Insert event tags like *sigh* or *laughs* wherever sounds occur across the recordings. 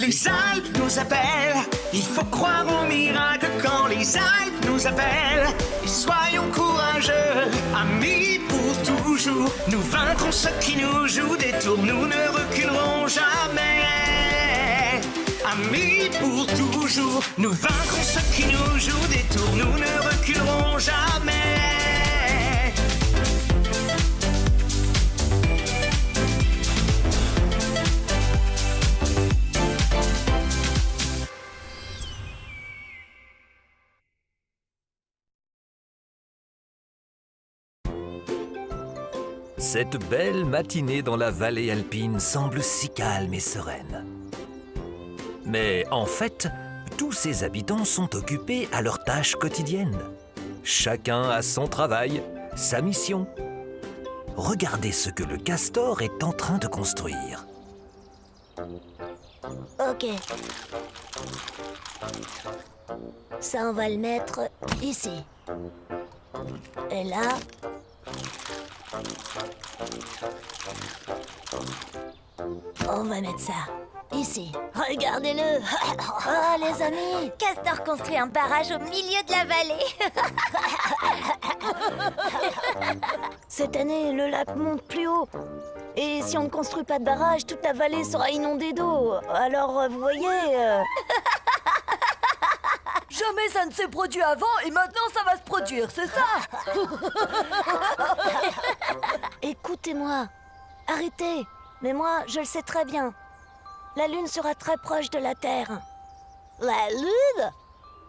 Les Alpes nous appellent, il faut croire au miracle quand les Alpes nous appellent. Et soyons courageux, amis pour toujours. Nous vaincrons ceux qui nous jouent des tours, nous ne reculerons jamais. Amis pour toujours, nous vaincrons ceux qui nous jouent des tours, nous ne reculerons Cette belle matinée dans la vallée alpine semble si calme et sereine. Mais en fait, tous ses habitants sont occupés à leurs tâches quotidiennes. Chacun a son travail, sa mission. Regardez ce que le castor est en train de construire. Ok. Ça, on va le mettre ici. Et là... On va mettre ça ici. Regardez-le *laughs* Oh, les amis Castor construit un barrage au milieu de la vallée. *laughs* Cette année, le lac monte plus haut. Et si on ne construit pas de barrage, toute la vallée sera inondée d'eau. Alors, euh, vous voyez... euh, Jamais ça ne s'est produit avant et maintenant ça va se produire, c'est ça *laughs* Écoutez-moi. Arrêtez. Mais moi, je le sais très bien. La Lune sera très proche de la Terre. La lune?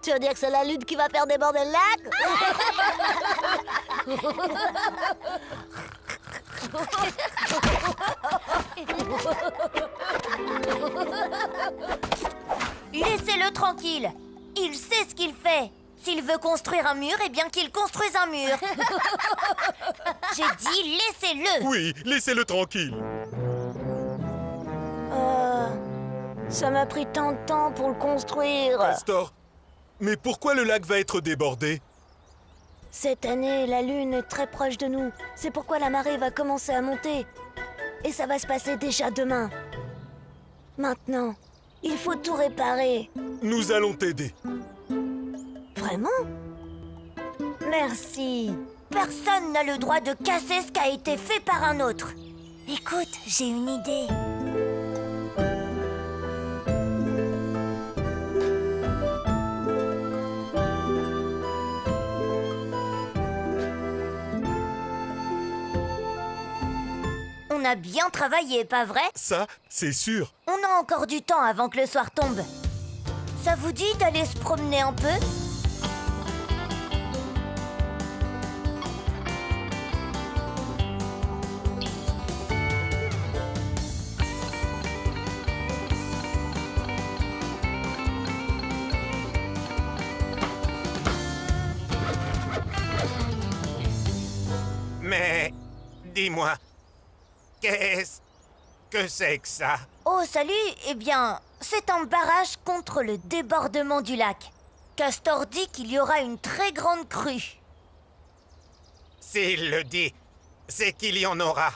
Tu veux dire que c'est la lune qui va faire déborder le lac? Laissez-le tranquille. Il sait ce qu'il fait. S'il veut construire un mur, eh bien qu'il construise un mur. *laughs* J'ai dit laissez-le. Oui, laissez-le tranquille. Euh, ça m'a pris tant de temps pour le construire. Castor, mais pourquoi le lac va être débordé? Cette année, la Lune est très proche de nous. C'est pourquoi la marée va commencer à monter. Et ça va se passer déjà demain. Maintenant, il faut tout réparer. Nous allons t'aider. Vraiment? Merci. Personne n'a le droit de casser ce qui a été fait par un autre. Écoute, j'ai une idée. On a bien travaillé, pas vrai? Ça, c'est sûr. On a encore du temps avant que le soir tombe. Ça vous dit d'aller se promener un peu? Mais dis-moi, qu'est-ce que c'est que ça? Oh, salut Eh bien, c'est un barrage contre le débordement du lac. Castor dit qu'il y aura une très grande crue. S'il le dit, c'est qu'il y en aura.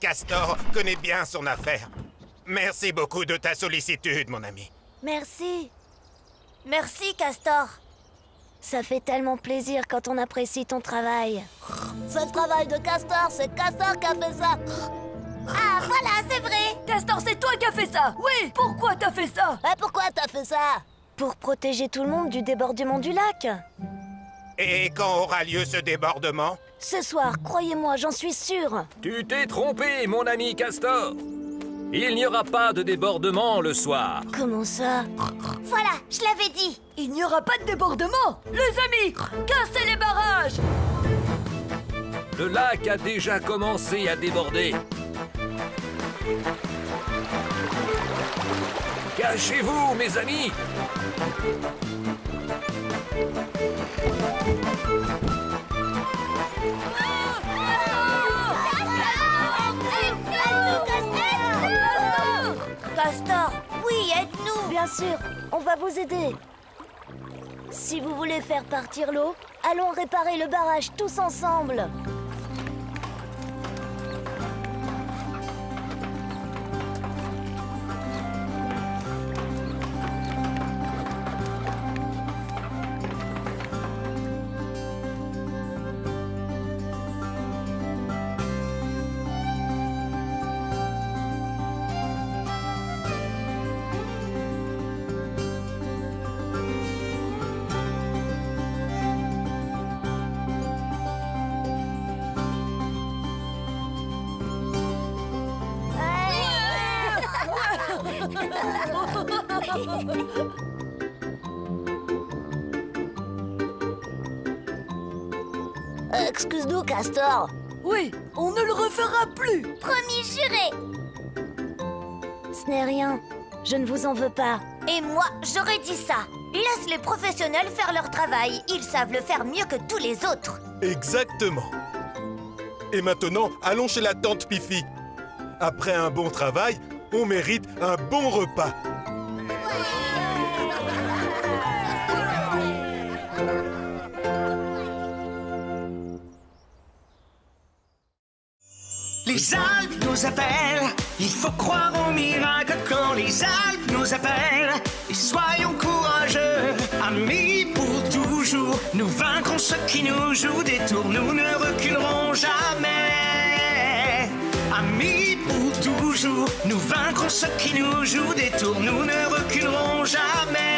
Castor connaît bien son affaire. Merci beaucoup de ta sollicitude, mon ami. Merci. Merci, Castor. Ça fait tellement plaisir quand on apprécie ton travail. C'est le travail de Castor, c'est Castor qui a fait ça Ah, voilà, c'est vrai Castor, c'est toi qui as fait ça Oui Pourquoi t'as fait ça? Et pourquoi t'as fait ça? Pour protéger tout le monde du débordement du lac. Et quand aura lieu ce débordement? Ce soir, croyez-moi, j'en suis sûre. Tu t'es trompé, mon ami Castor. Il n'y aura pas de débordement le soir. Comment ça? Voilà, je l'avais dit Il n'y aura pas de débordement Les amis Cassez les barrages Le lac a déjà commencé à déborder. Cachez-vous, mes amis Castor, oui, aide-nous Bien sûr, on va vous aider. Si vous voulez faire partir l'eau, allons réparer le barrage tous ensemble. Euh, Excuse-nous, Castor. Oui, on ne le refera plus Promis juré Ce n'est rien. Je ne vous en veux pas. Et moi, j'aurais dit ça. Laisse les professionnels faire leur travail. Ils savent le faire mieux que tous les autres. Exactement. Et maintenant, allons chez la tante Pifi. Après un bon travail, on mérite un bon repas. Les Alpes nous appellent, il faut croire au miracle quand les Alpes nous appellent. Et soyons courageux, amis pour toujours. Nous vaincrons ceux qui nous jouent des tours, nous ne reculerons jamais. Amis pour toujours, nous vaincrons ceux qui nous jouent des tours, nous ne reculerons jamais.